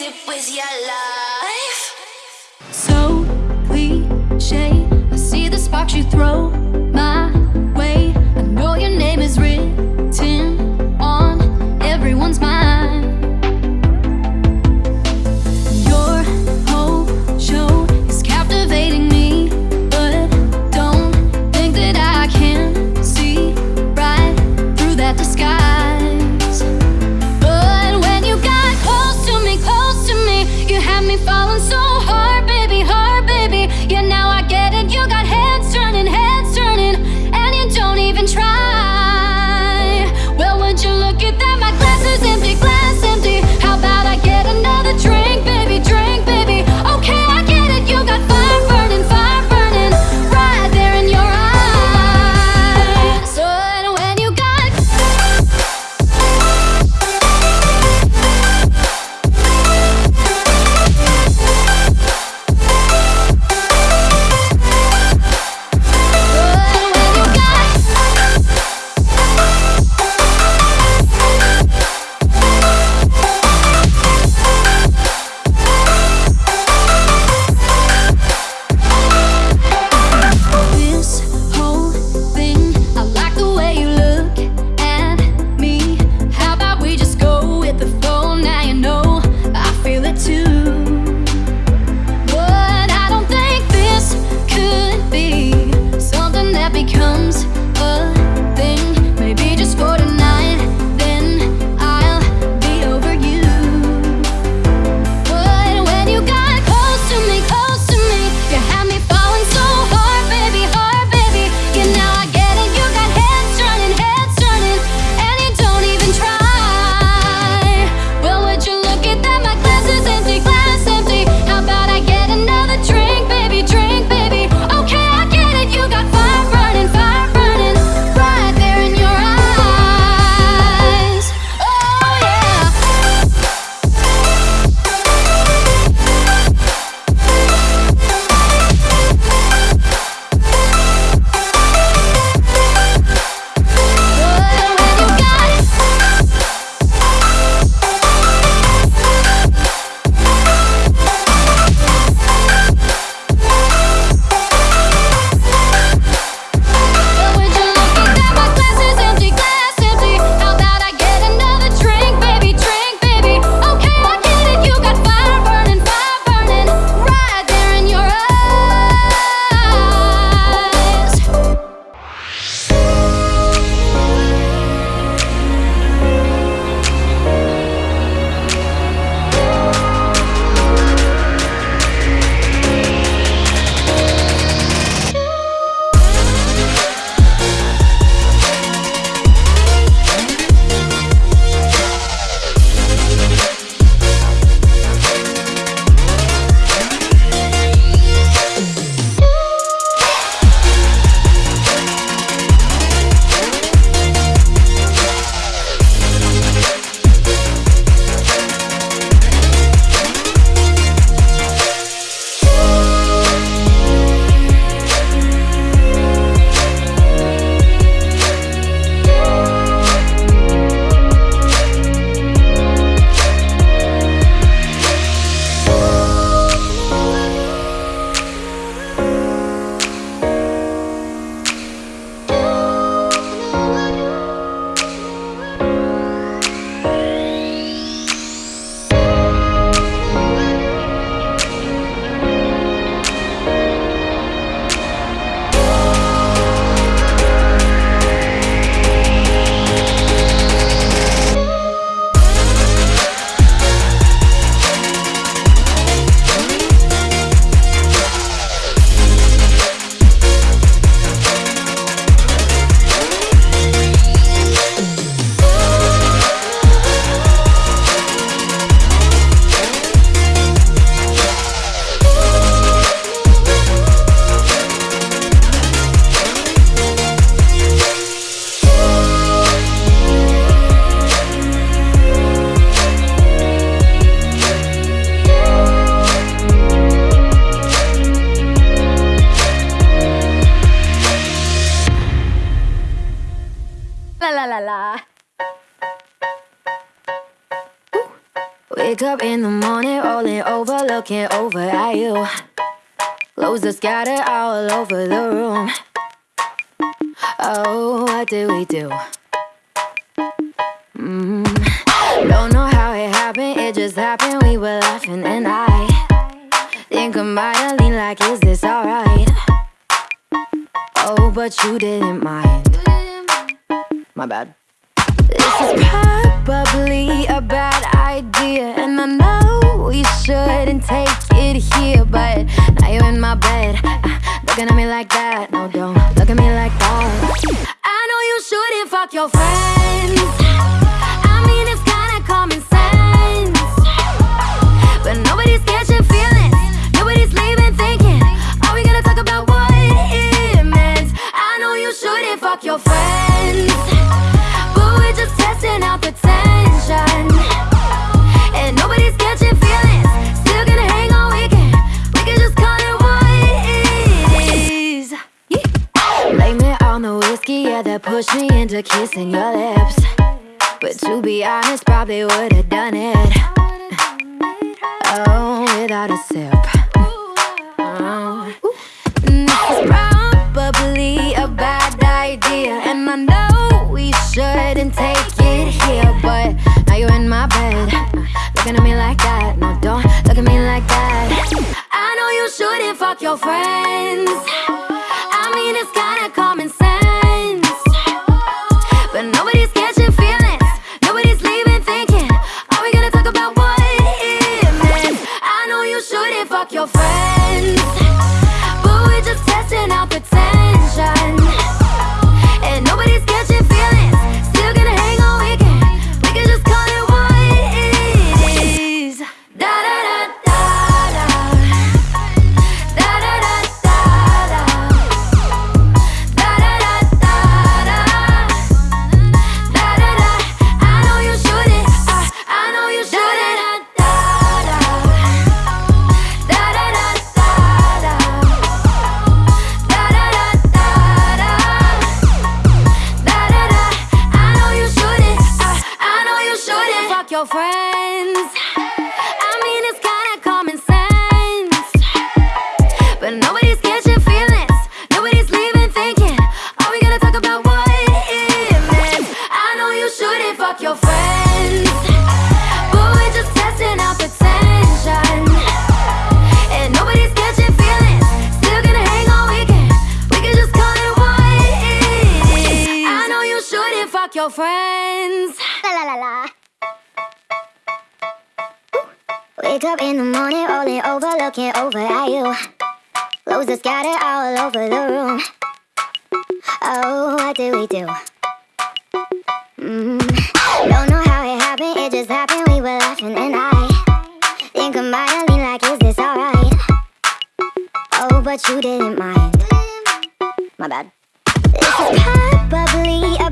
it your life. So cliche, I see the sparks you throw. Wake up in the morning, rolling over, looking over at you. Clothes are scattered all over the room. Oh, what did we do? Mm. Don't know how it happened, it just happened. We were laughing, and I think I might have leaned like, Is this alright? Oh, but you didn't mind. My bad. Is probably a bad idea, and I know we shouldn't take it here, but now you're in my bed, uh, looking at me like that. No, don't look at me like that. I know you shouldn't fuck your friends. Me into kissing your lips. But to be honest, probably would've done it. Oh, without a sip. Oh. This is probably a bad idea, and I know we shouldn't take it here. But now you're in my bed, looking at me like that. No, don't look at me like that. I know you shouldn't fuck your friends. I mean, it's kinda common sense. Your friends. I mean, it's kinda common sense. But nobody's catching feelings. Nobody's leaving thinking, are we gonna talk about what it meant? I know you shouldn't fuck your friends. But we're just testing out. And nobody's catching feelings. Still gonna hang weekend. We can just call it what it is. I know you shouldn't fuck your friends. La la la la. Wake up in the morning, rolling over, looking over at you. Are scattered all over the room. Oh, what did we do? Mm. Don't know how it happened, it just happened. We were laughing, and I think have like, Is this alright? Oh, but you didn't mind. My bad. This is probably a